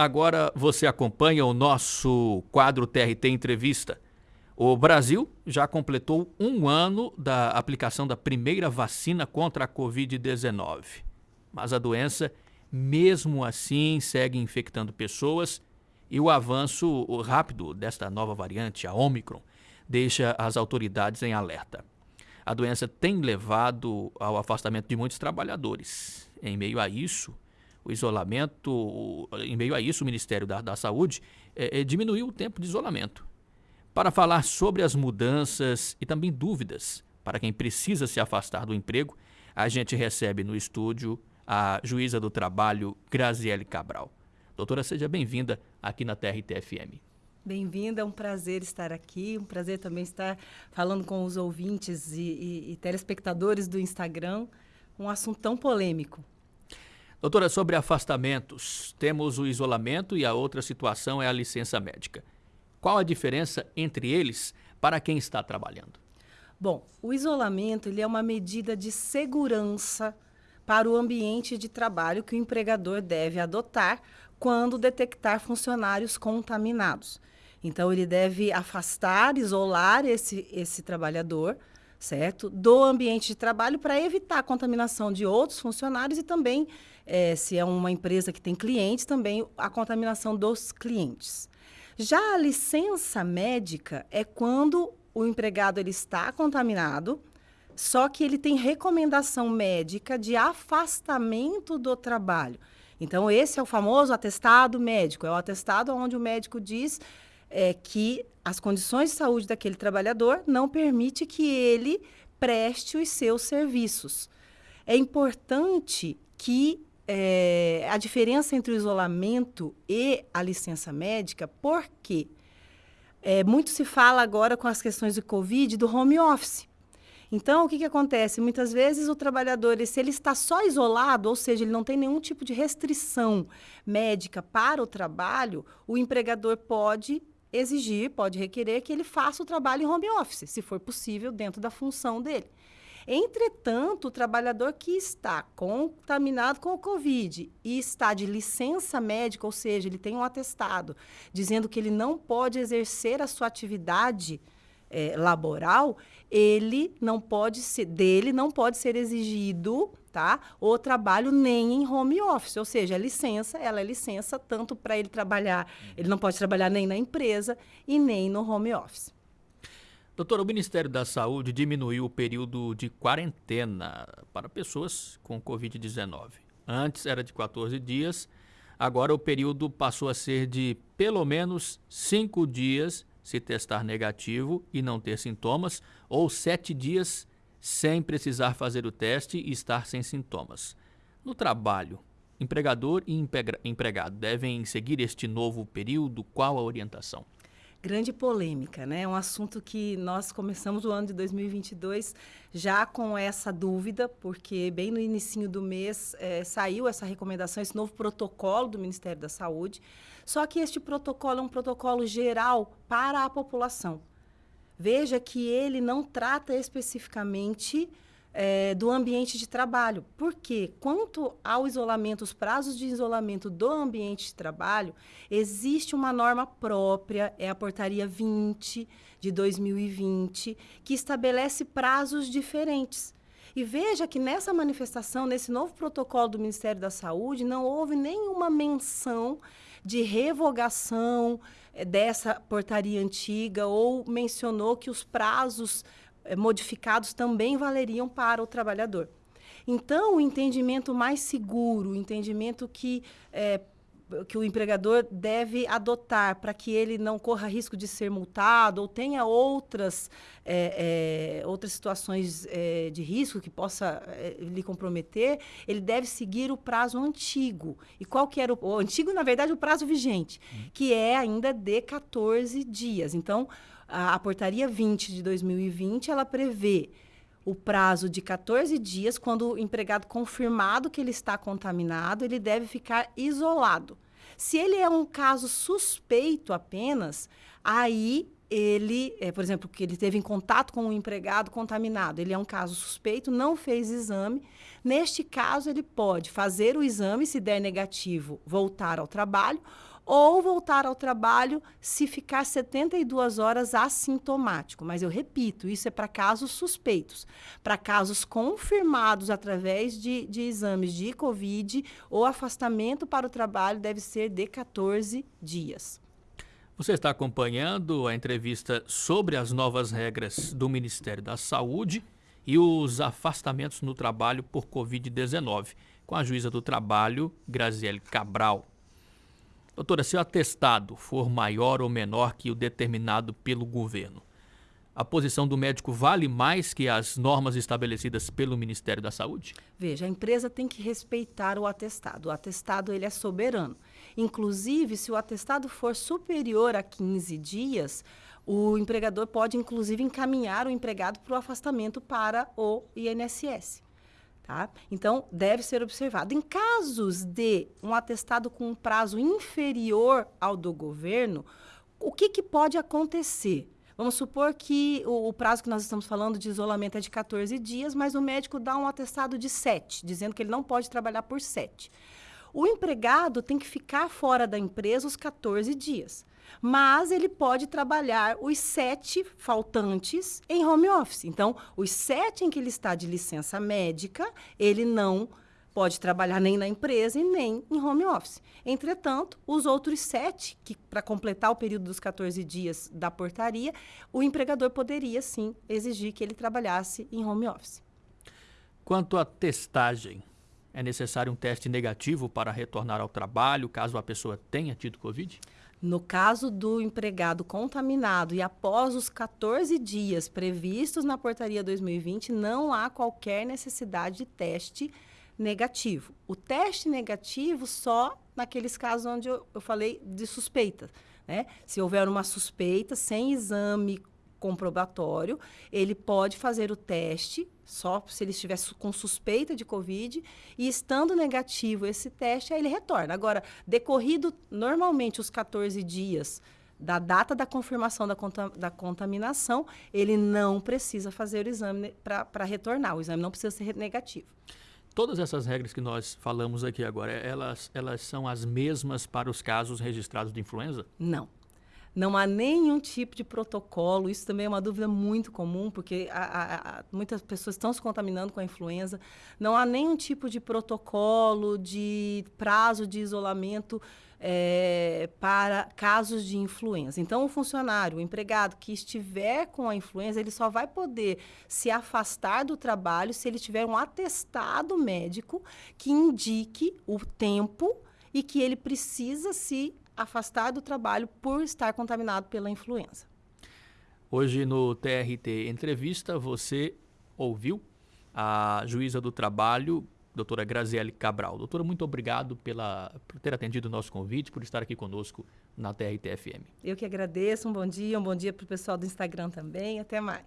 agora você acompanha o nosso quadro TRT Entrevista. O Brasil já completou um ano da aplicação da primeira vacina contra a Covid-19. Mas a doença, mesmo assim, segue infectando pessoas e o avanço rápido desta nova variante, a Omicron, deixa as autoridades em alerta. A doença tem levado ao afastamento de muitos trabalhadores. Em meio a isso, o isolamento, em meio a isso, o Ministério da, da Saúde é, é, diminuiu o tempo de isolamento. Para falar sobre as mudanças e também dúvidas para quem precisa se afastar do emprego, a gente recebe no estúdio a juíza do trabalho, Graziele Cabral. Doutora, seja bem-vinda aqui na TRT-FM. Bem-vinda, é um prazer estar aqui, um prazer também estar falando com os ouvintes e, e, e telespectadores do Instagram, um assunto tão polêmico. Doutora, sobre afastamentos, temos o isolamento e a outra situação é a licença médica. Qual a diferença entre eles para quem está trabalhando? Bom, o isolamento ele é uma medida de segurança para o ambiente de trabalho que o empregador deve adotar quando detectar funcionários contaminados. Então, ele deve afastar, isolar esse, esse trabalhador, certo? Do ambiente de trabalho para evitar a contaminação de outros funcionários e também, é, se é uma empresa que tem clientes, também a contaminação dos clientes. Já a licença médica é quando o empregado ele está contaminado, só que ele tem recomendação médica de afastamento do trabalho. Então, esse é o famoso atestado médico. É o atestado onde o médico diz é, que as condições de saúde daquele trabalhador não permite que ele preste os seus serviços. É importante que é, a diferença entre o isolamento e a licença médica, porque é, muito se fala agora com as questões de Covid do home office. Então, o que, que acontece? Muitas vezes o trabalhador, se ele está só isolado, ou seja, ele não tem nenhum tipo de restrição médica para o trabalho, o empregador pode exigir, pode requerer que ele faça o trabalho em home office, se for possível, dentro da função dele. Entretanto, o trabalhador que está contaminado com o Covid e está de licença médica, ou seja, ele tem um atestado dizendo que ele não pode exercer a sua atividade é, laboral, ele não pode ser, dele não pode ser exigido tá? O trabalho nem em home office, ou seja, a licença, ela é licença tanto para ele trabalhar, ele não pode trabalhar nem na empresa e nem no home office. Doutor, o Ministério da Saúde diminuiu o período de quarentena para pessoas com Covid-19. Antes era de 14 dias, agora o período passou a ser de pelo menos cinco dias se testar negativo e não ter sintomas, ou sete dias sem precisar fazer o teste e estar sem sintomas. No trabalho, empregador e empregado devem seguir este novo período? Qual a orientação? Grande polêmica, né? É um assunto que nós começamos o ano de 2022 já com essa dúvida, porque bem no início do mês é, saiu essa recomendação, esse novo protocolo do Ministério da Saúde. Só que este protocolo é um protocolo geral para a população. Veja que ele não trata especificamente é, do ambiente de trabalho. Porque, quanto ao isolamento, os prazos de isolamento do ambiente de trabalho, existe uma norma própria, é a Portaria 20 de 2020, que estabelece prazos diferentes. E veja que nessa manifestação, nesse novo protocolo do Ministério da Saúde, não houve nenhuma menção de revogação é, dessa portaria antiga ou mencionou que os prazos modificados também valeriam para o trabalhador. Então, o entendimento mais seguro, o entendimento que é, que o empregador deve adotar para que ele não corra risco de ser multado ou tenha outras, é, é, outras situações de risco que possa lhe comprometer, ele deve seguir o prazo antigo. E qual que era o, o antigo, na verdade, o prazo vigente, uhum. que é ainda de 14 dias. Então, a, a portaria 20 de 2020, ela prevê o prazo de 14 dias, quando o empregado confirmado que ele está contaminado, ele deve ficar isolado. Se ele é um caso suspeito apenas, aí ele, é, por exemplo, que ele teve em contato com um empregado contaminado, ele é um caso suspeito, não fez exame. Neste caso, ele pode fazer o exame, se der negativo, voltar ao trabalho, ou voltar ao trabalho se ficar 72 horas assintomático. Mas eu repito, isso é para casos suspeitos. Para casos confirmados através de, de exames de Covid, o afastamento para o trabalho deve ser de 14 dias. Você está acompanhando a entrevista sobre as novas regras do Ministério da Saúde e os afastamentos no trabalho por Covid-19, com a juíza do trabalho, Graziele Cabral. Doutora, se o atestado for maior ou menor que o determinado pelo governo, a posição do médico vale mais que as normas estabelecidas pelo Ministério da Saúde? Veja, a empresa tem que respeitar o atestado. O atestado ele é soberano. Inclusive, se o atestado for superior a 15 dias, o empregador pode, inclusive, encaminhar o empregado para o afastamento para o INSS. Tá? Então, deve ser observado. Em casos de um atestado com um prazo inferior ao do governo, o que, que pode acontecer? Vamos supor que o, o, prazo que nós estamos falando de isolamento é de 14 dias, mas o médico dá um atestado de 7, dizendo que ele não pode trabalhar por 7. O empregado tem que ficar fora da empresa os 14 dias, mas ele pode trabalhar os sete faltantes em home office. Então, os sete em que ele está de licença médica, ele não pode trabalhar nem na empresa e nem em home office. Entretanto, os outros sete, que para completar o período dos 14 dias da portaria, o empregador poderia sim exigir que ele trabalhasse em home office. Quanto à testagem, é necessário um teste negativo para retornar ao trabalho caso a pessoa tenha tido Covid? No caso do empregado contaminado e após os 14 dias previstos na portaria 2020, não há qualquer necessidade de teste negativo. O teste negativo só naqueles casos onde eu, eu falei de suspeita. Né? Se houver uma suspeita sem exame comprobatório, ele pode fazer o teste, só se ele estiver com suspeita de Covid, e estando negativo esse teste, aí ele retorna. Agora, decorrido normalmente os 14 dias da data da confirmação da, da contaminação, ele não precisa fazer o exame para retornar. O exame não precisa ser negativo. Todas essas regras que nós falamos aqui agora, elas, elas são as mesmas para os casos registrados de influenza? Não. Não há nenhum tipo de protocolo, isso também é uma dúvida muito comum, porque a, a, a, muitas pessoas estão se contaminando com a influenza. Não há nenhum tipo de protocolo, de prazo de isolamento é, para casos de influenza. Então, o funcionário, o empregado que estiver com a influenza, ele só vai poder se afastar do trabalho se ele tiver um atestado médico que indique o tempo e que ele precisa se afastar do trabalho por estar contaminado pela influenza. Hoje no TRT Entrevista, você ouviu a juíza do trabalho doutora Graziele Cabral. Doutora, muito obrigado pela, por ter atendido o nosso convite, por estar aqui conosco na TRTFM. Eu que agradeço, um bom dia, um bom dia para o pessoal do Instagram também, até mais.